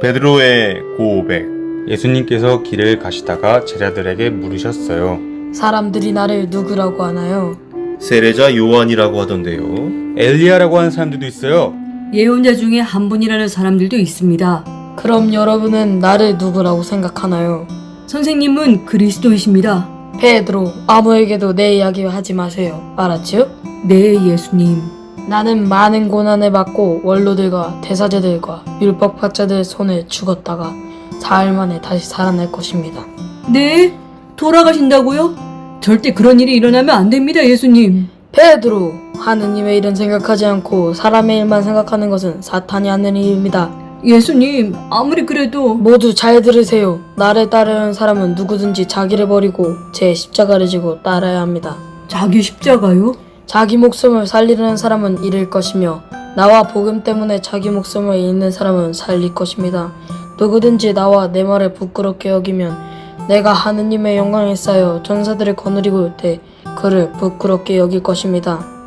베드로의 고백 예수님께서 길을 가시다가 제자들에게 물으셨어요. 사람들이 나를 누구라고 하나요? 세례자 요한이라고 하던데요. 엘리야라고 하는 사람들도 있어요. 예언자 중에 한 분이라는 사람들도 있습니다. 그럼 여러분은 나를 누구라고 생각하나요? 선생님은 그리스도이십니다. 페드로, 아무에게도 내 이야기 하지 마세요. 알았지요? 네, 예수님. 나는 많은 고난을 받고 원로들과 대사제들과 율법학자들 손에 죽었다가 사흘 만에 다시 살아날 것입니다. 네? 돌아가신다고요? 절대 그런 일이 일어나면 안 됩니다, 예수님. 페드로, 하느님의 일은 생각하지 않고 사람의 일만 생각하는 것은 사탄이 하는 일입니다. 예수님, 아무리 그래도 모두 잘 들으세요. 나를 따르는 사람은 누구든지 자기를 버리고 제 십자가를 지고 따라야 합니다. 자기 십자가요? 자기 목숨을 살리려는 사람은 잃을 것이며 나와 복음 때문에 자기 목숨을 잃는 사람은 살릴 것입니다. 누구든지 나와 내 말을 부끄럽게 여기면 내가 하느님의 영광에 쌓여 전사들을 거느리고 올 때 그를 부끄럽게 여길 것입니다.